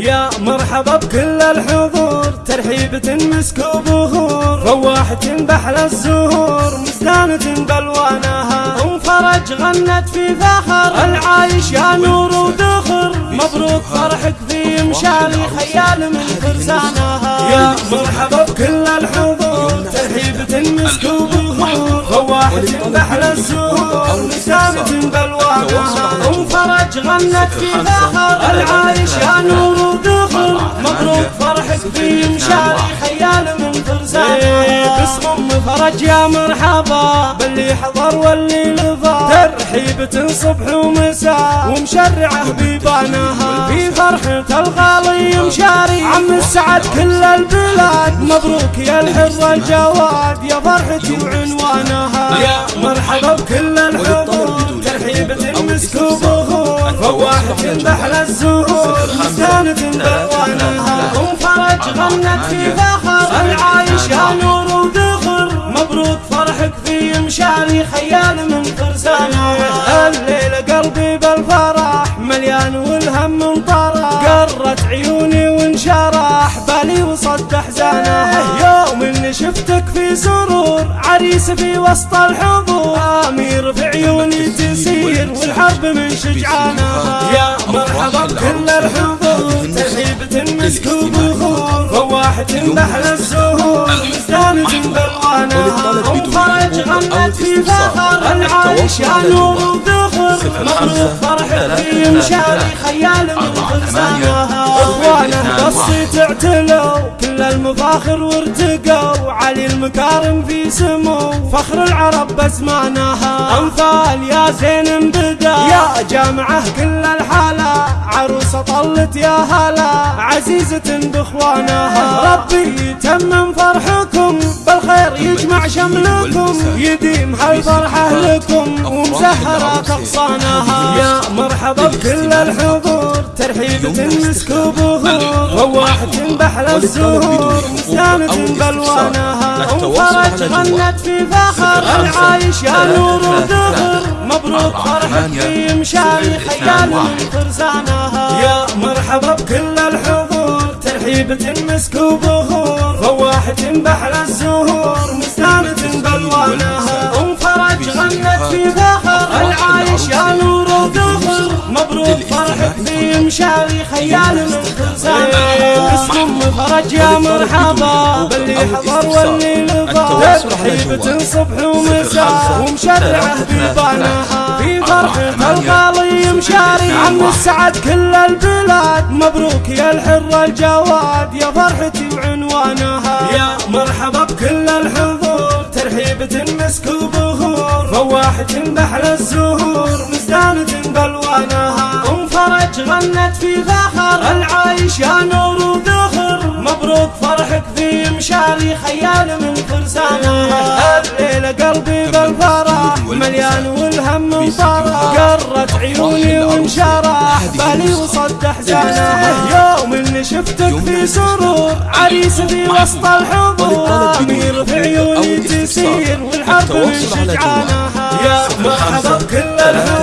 يا مرحبا بكل الحضور ترحيبة مسك وبخور فواحة بحل الزهور مزدانة بلوانها ام فرج غنت في فخر العايش يا نور وذخر مبروك فرحك في مشاري خيال من فرسانها يا مرحبا بكل الحضور ترحيبة مسك وبخور فواحة بحل الزهور مزدانة بلوانها ام فرج غنت في فخر العايش يا نور مبروك فرحك في مشاري خيال من فرسانها باسم أم فرج يا مرحبا باللي حضر واللي لفا ترحيبة صبح ومساء ومشرعه بيبانها في فرحة الغالي مشاري عم السعد كل البلاد. مبروك يا الحر الجواد يا فرحتي وعنوانها يا مرحبا. بكل الحضور. ترحيبة مسك فواحة بحل الزهور مستانة بالوانها ام فرج غنت في فخر. العايش يا نور وذخر مبروك فرحك في مشاري خيال من فرسانها الليلة قلبي بالفرح مليان والهم منطرح قرت عيوني بالي وصد احزانها يوم اني شفتك في سرور عريس في وسط الحضور. آمير في عيوني تسير والحرب من شجعانها يا مرحبا بكل الحضور. ترحيبة مسك وبخور فواحة بحل الزهور. مزدانة بالوانها ام فرج غنت في فخر. العايش يا نور وذخر. مبروك فرحك في مشاري خيال من فرسانها اخوانه بصي تعتلوا كل المفاخر وارتقوا. علي المكارم في سمو فخر العرب بزمانها امثال يا زين بدا يا جامعة كل الحالة. عروسه طلت يا هلا عزيزة بإخوانها. ربي يتمم فرحكم بالخير يجمع شملكم. يديم هالفرحة لكم ومزهرة اغصانها يا مرحبا بكل الحضور ترحيبة مسك وبخور فواحة بحل الزهور مزدانة بالوانها أم فرج غنت في فخر العايش. يا نور وذخر مبروك فرحك في مشاري خيال من فرسانها يا مرحبا بكل الحضور. ترحيبة مسك وبخور فواحة بحل الزهور. مشاري خيال من فرسانها اسم فرج يا مرحبا. باللي حضر واللي لفا ترحيبة صبح ومساء. ومشرعه بيبانها في فرحة الغالي مشاري عم السعد كل البلاد. مبروك يا الحر الجواد يا فرحتي وعنوانها يا مرحبا بكل الحضور. ترحيبة مسك وبخور فواحة بحل الزهور. مزدانة بالوانها ام فرج غنت في فخر العايش يا نور وذخر مبروك فرحك في مشاري خيال من فرسانها الليلة قلبي بالفرح مليان والهم مطرح قرت عيوني وانشرح بالي وصد احزانها يوم اني شفتك في سرور عريس في وسط الحضور امير في عيوني تسير والحرب من شجعانها يا مرحبا بكل الحضور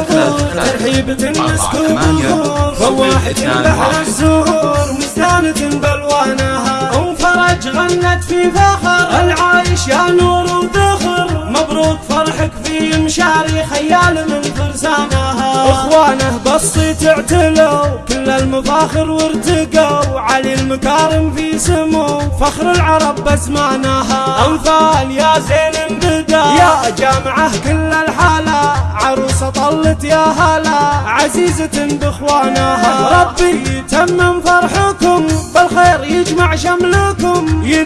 مسك وبخور فواحة بحر الزهور مزدانة بالوانها. أم فرج غنت في فخر. العايش يا نور وذخر. مبروك فرحك في مشاري خيال من فرسانها اخوانه بصي تعتلوا كل المفاخر وارتقوا. علي المكارم في سمو فخر العرب بزمانها امثال يا زين بدا يا جامعه كل الحاله عروسه طلت يا هلا عزيزة باخوانها ربي يتمم فرحكم بالخير يجمع شملكم.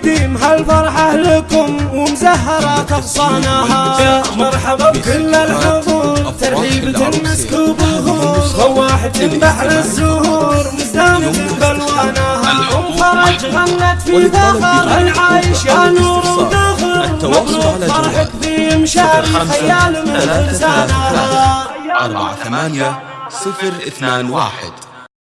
يديم هالفرحة لكم ومزهرة اغصانها يا مرحبا بكل الحضور ترحيبة مسك وبخور فواحة بحر الزهور مزدانة بالوانها ام فرج غنت في فخر العايش يا نور وذخر. مبروك فرحك في مشاري خيال من لسانها أربعة ثمانية صفر اثنان واحد.